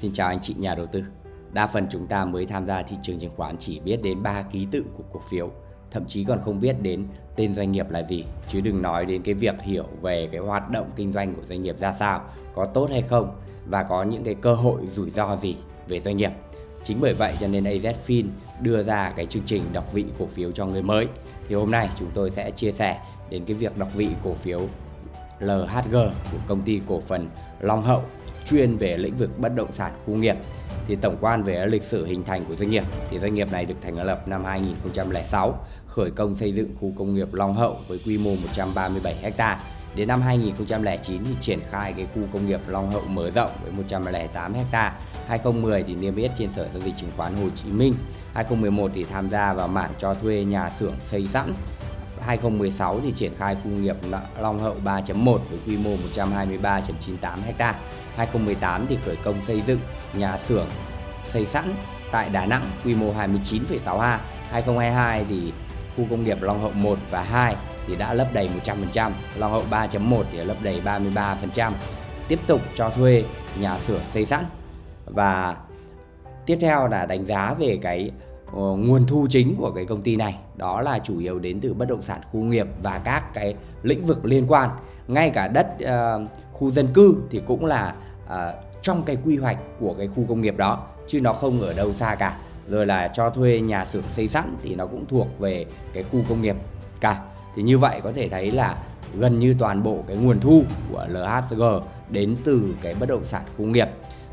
Xin chào anh chị nhà đầu tư. Đa phần chúng ta mới tham gia thị trường chứng khoán chỉ biết đến ba ký tự của cổ phiếu, thậm chí còn không biết đến tên doanh nghiệp là gì, chứ đừng nói đến cái việc hiểu về cái hoạt động kinh doanh của doanh nghiệp ra sao, có tốt hay không và có những cái cơ hội rủi ro gì về doanh nghiệp. Chính bởi vậy cho nên AZFIN đưa ra cái chương trình đọc vị cổ phiếu cho người mới. Thì hôm nay chúng tôi sẽ chia sẻ đến cái việc đọc vị cổ phiếu LHG của công ty cổ phần Long Hậu chuyên về lĩnh vực bất động sản khu nghiệp. Thì tổng quan về lịch sử hình thành của doanh nghiệp thì doanh nghiệp này được thành lập năm 2006, khởi công xây dựng khu công nghiệp Long Hậu với quy mô 137 ha. Đến năm 2009 thì triển khai cái khu công nghiệp Long Hậu mở rộng với 108 ha. 2010 thì niêm yết trên Sở giao dịch chứng khoán Hồ Chí Minh. 2011 thì tham gia vào mảng cho thuê nhà xưởng xây sẵn 2016 thì triển khai khu nghiệp Long Hậu 3.1 với quy mô 123.98 ha. 2018 thì khởi công xây dựng nhà xưởng xây sẵn tại Đà Nẵng quy mô 29,6 ha. 2022 thì khu công nghiệp Long Hậu 1 và 2 thì đã lấp đầy 100%, Long Hậu 3.1 thì lấp đầy 33%. Tiếp tục cho thuê nhà xưởng xây sẵn và tiếp theo là đánh giá về cái Ờ, nguồn thu chính của cái công ty này đó là chủ yếu đến từ bất động sản khu nghiệp và các cái lĩnh vực liên quan. Ngay cả đất uh, khu dân cư thì cũng là uh, trong cái quy hoạch của cái khu công nghiệp đó chứ nó không ở đâu xa cả. Rồi là cho thuê nhà xưởng xây sẵn thì nó cũng thuộc về cái khu công nghiệp cả. Thì như vậy có thể thấy là gần như toàn bộ cái nguồn thu của LHG đến từ cái bất động sản khu nghiệp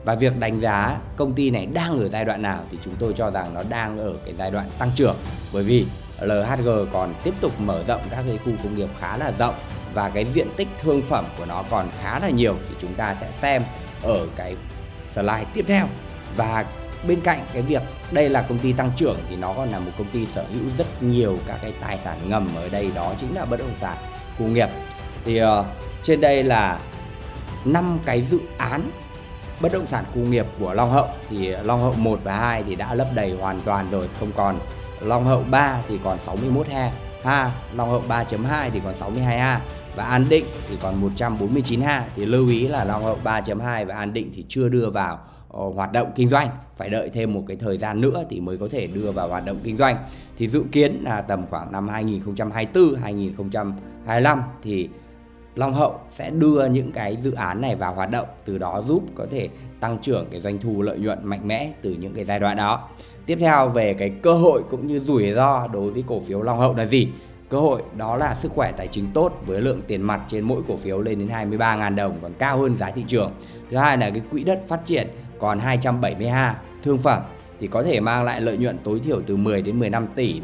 và việc đánh giá công ty này đang ở giai đoạn nào thì chúng tôi cho rằng nó đang ở cái giai đoạn tăng trưởng. Bởi vì LHG còn tiếp tục mở rộng các cái khu công nghiệp khá là rộng và cái diện tích thương phẩm của nó còn khá là nhiều thì chúng ta sẽ xem ở cái slide tiếp theo. Và bên cạnh cái việc đây là công ty tăng trưởng thì nó còn là một công ty sở hữu rất nhiều các cái tài sản ngầm ở đây đó chính là bất động sản khu nghiệp. Thì uh, trên đây là năm cái dự án bất động sản khu nghiệp của Long Hậu thì Long Hậu 1 và 2 thì đã lấp đầy hoàn toàn rồi, không còn. Long Hậu 3 thì còn 61 ha ha, Long Hậu 3.2 thì còn 62 ha. Và An Định thì còn 149 ha. Thì lưu ý là Long Hậu 3.2 và An Định thì chưa đưa vào ờ, hoạt động kinh doanh. Phải đợi thêm một cái thời gian nữa thì mới có thể đưa vào hoạt động kinh doanh. Thì dự kiến là tầm khoảng năm 2024 2025 thì Long Hậu sẽ đưa những cái dự án này vào hoạt động, từ đó giúp có thể tăng trưởng cái doanh thu lợi nhuận mạnh mẽ từ những cái giai đoạn đó. Tiếp theo, về cái cơ hội cũng như rủi ro đối với cổ phiếu Long Hậu là gì? Cơ hội đó là sức khỏe tài chính tốt với lượng tiền mặt trên mỗi cổ phiếu lên đến 23.000 đồng, còn cao hơn giá thị trường. Thứ hai là cái quỹ đất phát triển còn 272 thương phẩm thì có thể mang lại lợi nhuận tối thiểu từ 10 đến 15 tỷ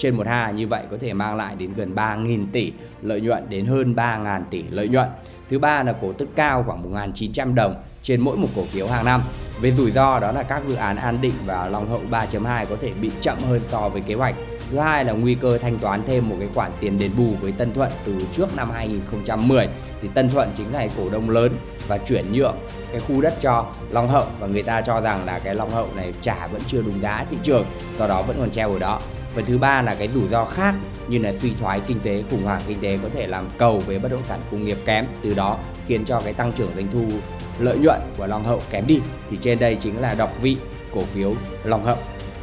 trên một ha, như vậy có thể mang lại đến gần 3.000 tỷ lợi nhuận, đến hơn 3.000 tỷ lợi nhuận. Thứ ba là cổ tức cao khoảng 1.900 đồng trên mỗi một cổ phiếu hàng năm. Về rủi ro, đó là các dự án An Định và Long Hậu 3.2 có thể bị chậm hơn so với kế hoạch. Thứ hai là nguy cơ thanh toán thêm một cái khoản tiền đền bù với Tân Thuận từ trước năm 2010 thì Tân Thuận chính là cổ đông lớn và chuyển nhượng cái khu đất cho Long Hậu và người ta cho rằng là cái Long Hậu này trả vẫn chưa đúng giá thị trường, do đó vẫn còn treo ở đó Phần thứ ba là cái rủi ro khác như là suy thoái kinh tế, khủng hoảng kinh tế có thể làm cầu về bất động sản công nghiệp kém. Từ đó khiến cho cái tăng trưởng doanh thu, lợi nhuận của Long Hậu kém đi. Thì trên đây chính là đọc vị cổ phiếu Long Hậu.